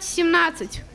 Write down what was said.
17